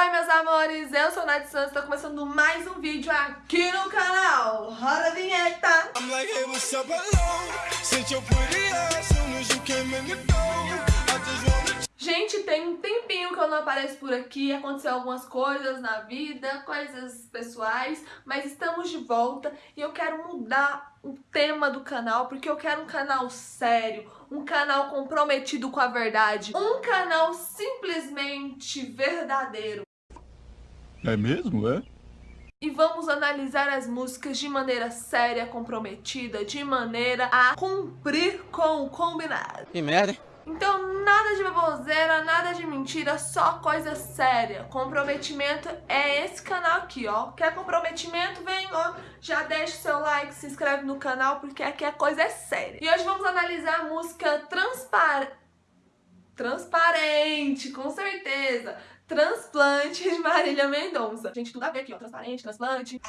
Oi meus amores, eu sou Nath Santos, tô começando mais um vídeo aqui no canal. Roda a vinheta! Gente, tem um tempinho que eu não apareço por aqui, aconteceu algumas coisas na vida, coisas pessoais, mas estamos de volta e eu quero mudar o tema do canal, porque eu quero um canal sério, um canal comprometido com a verdade, um canal simplesmente verdadeiro. É mesmo, é? E vamos analisar as músicas de maneira séria, comprometida, de maneira a cumprir com o combinado. Que merda? Então nada de baboseira, nada de mentira, só coisa séria. Comprometimento é esse canal aqui, ó. Quer comprometimento? Vem, ó. Já deixa o seu like, se inscreve no canal, porque aqui a coisa é séria. E hoje vamos analisar a música Transpar... Transparente, com certeza. Transplante de Marília Mendonça. Gente, tudo a ver aqui, ó. Transparente, transplante.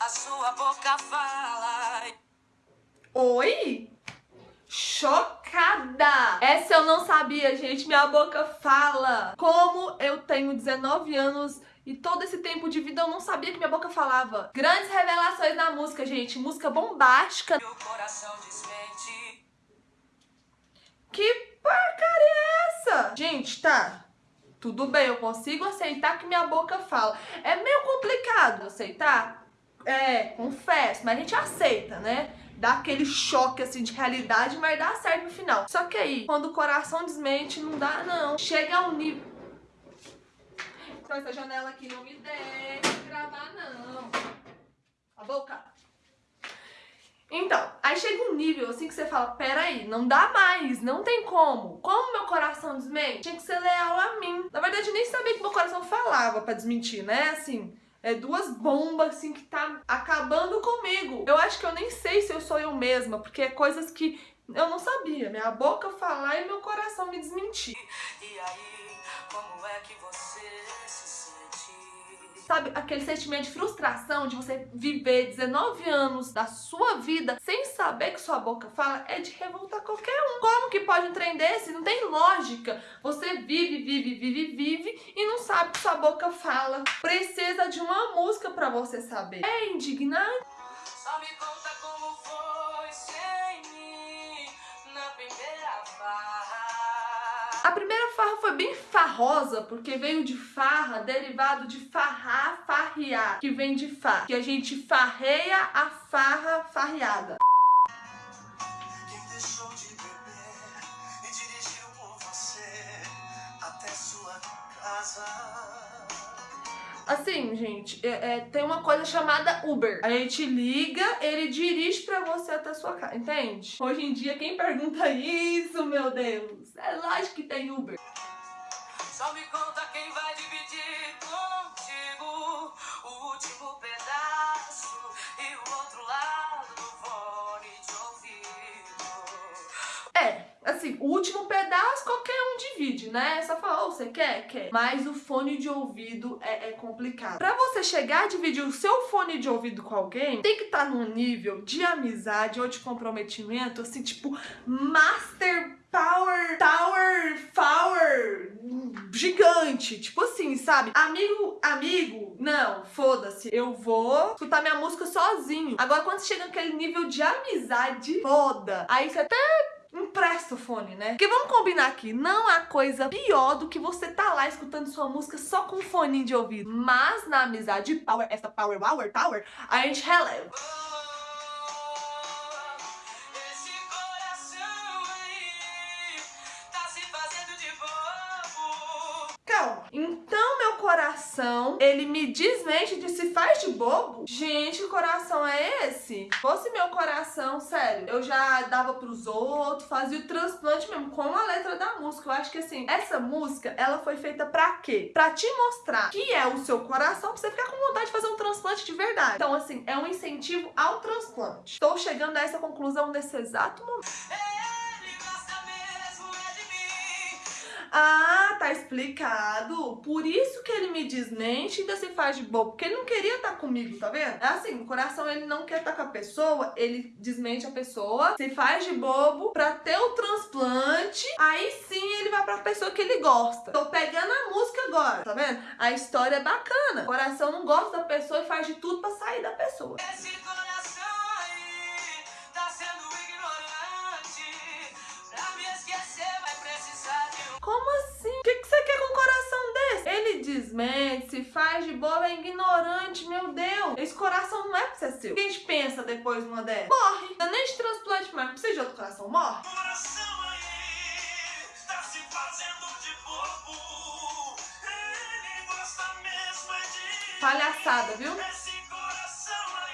a sua boca fala. Oi? Chocada! Essa eu não sabia, gente. Minha boca fala. Como eu tenho 19 anos e todo esse tempo de vida eu não sabia que minha boca falava. Grandes revelações na música, gente. Música bombástica. Meu coração desmente. Que porcaria é essa? Gente, tá. Tudo bem, eu consigo aceitar que minha boca fala. É meio complicado aceitar, é, confesso, mas a gente aceita, né? Dá aquele choque assim de realidade, mas dá certo no final. Só que aí, quando o coração desmente, não dá não. Chega a um nível... Então essa janela aqui não me deixa gravar não. A boca. Então, aí chega um nível assim que você fala, peraí, não dá mais, não tem como. Como meu coração desmente, tinha que ser leal a mim. Na verdade, eu nem sabia que meu coração falava pra desmentir, né? Assim, é duas bombas assim que tá acabando comigo. Eu acho que eu nem sei se eu sou eu mesma, porque é coisas que eu não sabia. Minha boca falar e meu coração me desmentir. E aí, como é que você se sente? Sabe, aquele sentimento de frustração de você viver 19 anos da sua vida sem saber que sua boca fala é de revoltar qualquer um. Como que pode um trem desse? Não tem lógica. Você vive, vive, vive, vive e não sabe que sua boca fala. Precisa de uma música pra você saber. É indignante. Só me farra foi bem farrosa, porque veio de farra, derivado de farrar, farrear, que vem de far, que a gente farreia a farra farreada. Beber até sua casa. Assim, gente, é, é, tem uma coisa chamada Uber. A gente liga, ele dirige pra você até a sua casa, entende? Hoje em dia, quem pergunta isso, meu Deus? É lógico que tem Uber. Só me conta quem vai dividir contigo o último pedaço e o outro lado assim, o último pedaço qualquer um divide, né? Só fala, oh, você quer? Quer. Mas o fone de ouvido é, é complicado. Pra você chegar a dividir o seu fone de ouvido com alguém, tem que estar tá num nível de amizade ou de comprometimento, assim, tipo, master power, tower, power, gigante. Tipo assim, sabe? Amigo, amigo, não, foda-se. Eu vou escutar minha música sozinho. Agora, quando chega naquele nível de amizade, foda. Aí você até empresta o fone, né? Porque vamos combinar aqui, não há coisa pior do que você tá lá escutando sua música só com fone de ouvido. Mas na amizade power, essa power, power, power, a gente releva. Coração, ele me desmente de se faz de bobo? Gente, que coração é esse? Se fosse meu coração, sério, eu já dava pros outros, fazia o transplante mesmo, com a letra da música. Eu acho que assim, essa música, ela foi feita pra quê? Pra te mostrar que é o seu coração, pra você ficar com vontade de fazer um transplante de verdade. Então assim, é um incentivo ao transplante. Estou chegando a essa conclusão nesse exato momento. Ele gosta mesmo é de mim. Ah, tá explicado. Por isso que ele me desmente e ainda se faz de bobo. Porque ele não queria estar comigo, tá vendo? É assim, o coração ele não quer estar com a pessoa, ele desmente a pessoa, se faz de bobo pra ter o transplante. Aí sim ele vai pra pessoa que ele gosta. Tô pegando a música agora, tá vendo? A história é bacana. O coração não gosta da pessoa e faz de tudo pra sair da pessoa. Esse coração aí tá sendo ignorante. Pra me esquecer vai precisar de um. Como assim? O que, que você quer com um coração desse? Ele desmente, se faz de bobo, é ignorante, meu Deus. Esse coração não é pra ser seu. O que a gente pensa depois de uma dessa? Morre. Não é nem de transplante mais. Precisa de outro coração, morre. Coração aí tá se fazendo de bobo. Ele gosta mesmo é de. Palhaçada, viu? Esse coração aí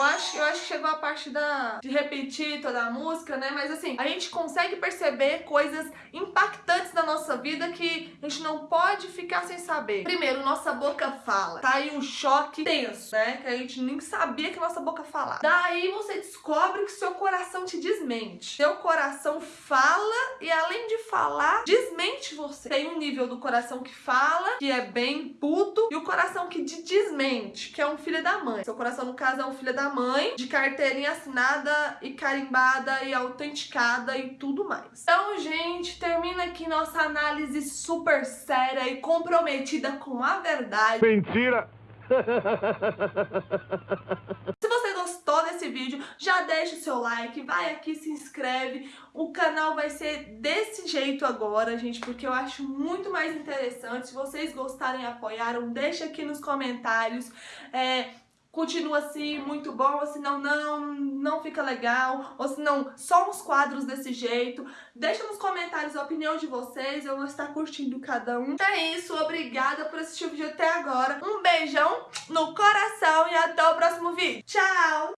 Eu acho, eu acho que chegou a parte da, de repetir toda a música, né? Mas assim, a gente consegue perceber coisas impactantes da nossa vida que a gente não pode ficar sem saber. Primeiro, nossa boca fala. Tá aí um choque tenso, né? Que a gente nem sabia que nossa boca falava. Daí você descobre coração te desmente. Seu coração fala e além de falar, desmente você. Tem um nível do coração que fala, que é bem puto, e o coração que te desmente, que é um filho da mãe. Seu coração, no caso, é um filho da mãe, de carteirinha assinada e carimbada e autenticada e tudo mais. Então, gente, termina aqui nossa análise super séria e comprometida com a verdade. Mentira! Se você gostou desse vídeo, já deixa o seu like, vai aqui, se inscreve. O canal vai ser desse jeito agora, gente, porque eu acho muito mais interessante. Se vocês gostarem e apoiaram, deixa aqui nos comentários. É, continua assim, muito bom, ou se não, não, não fica legal, ou se não, só uns quadros desse jeito. Deixa nos comentários a opinião de vocês, eu vou estar curtindo cada um. Então é isso, obrigada por assistir o vídeo até agora. Um beijão no coração e até o próximo vídeo. Tchau!